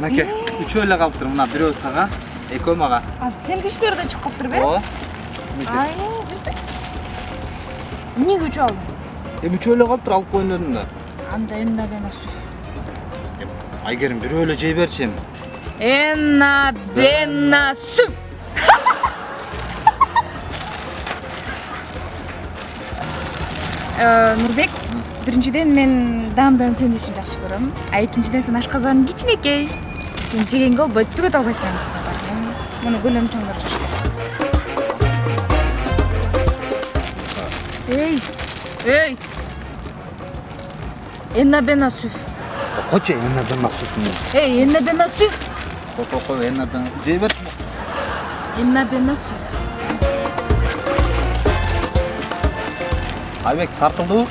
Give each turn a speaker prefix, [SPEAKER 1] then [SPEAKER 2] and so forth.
[SPEAKER 1] мынакей үчөө эле калыптыр мына бирөө сага экөө мага.
[SPEAKER 2] А сен кичтерде чыгып калыптыр бе?
[SPEAKER 1] Ооба
[SPEAKER 2] ай эмнеге үчөө алдың
[SPEAKER 1] эми үчөө эле калыптыр алып коеюн дедим да
[SPEAKER 2] анда энна бена су
[SPEAKER 1] айгерим бирөө эле жей берчи эми.
[SPEAKER 2] Энна бена су Э, нурбек биринчиден мен даамдан сени үчүн жакшы көрөм а экинчиден сен ашказаның кичинекей сен жегенге болбойт түгөт албайсың анысына барып муну көлөм чоңдор жаш эй эй энна бена су
[SPEAKER 1] койчу эне бена сутун
[SPEAKER 2] эй энна бена су
[SPEAKER 1] кой кой кой эне бена жей берчи
[SPEAKER 2] энна бена су
[SPEAKER 1] айбек тартылдыбы